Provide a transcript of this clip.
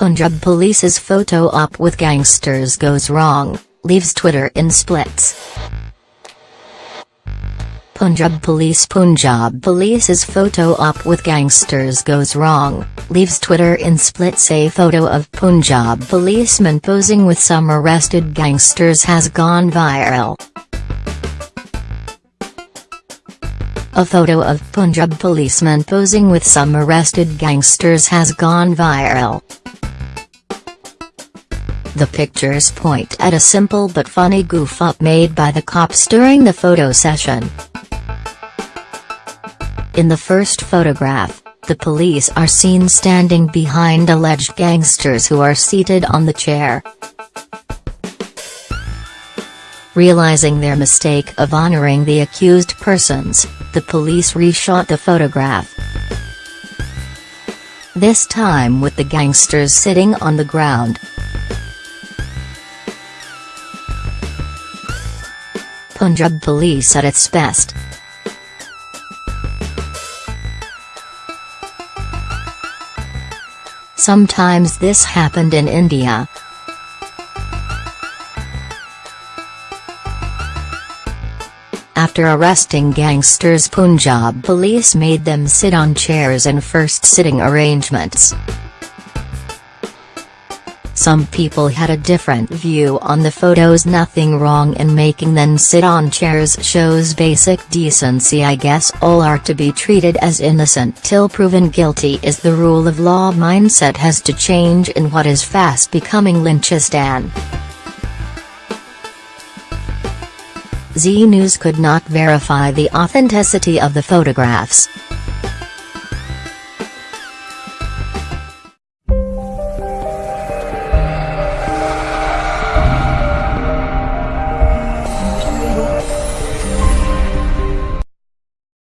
Punjab police's photo op with gangsters goes wrong, leaves Twitter in splits. Punjab police Punjab police's photo op with gangsters goes wrong, leaves Twitter in splits A photo of Punjab policeman posing with some arrested gangsters has gone viral. A photo of Punjab policeman posing with some arrested gangsters has gone viral. The pictures point at a simple but funny goof-up made by the cops during the photo session. In the first photograph, the police are seen standing behind alleged gangsters who are seated on the chair. Realizing their mistake of honoring the accused persons, the police reshot the photograph. This time with the gangsters sitting on the ground. Punjab police at its best. Sometimes this happened in India. After arresting gangsters Punjab police made them sit on chairs in first sitting arrangements. Some people had a different view on the photos nothing wrong in making them sit on chairs shows basic decency I guess all are to be treated as innocent till proven guilty is the rule of law mindset has to change in what is fast becoming Lynchistan. Zee News could not verify the authenticity of the photographs.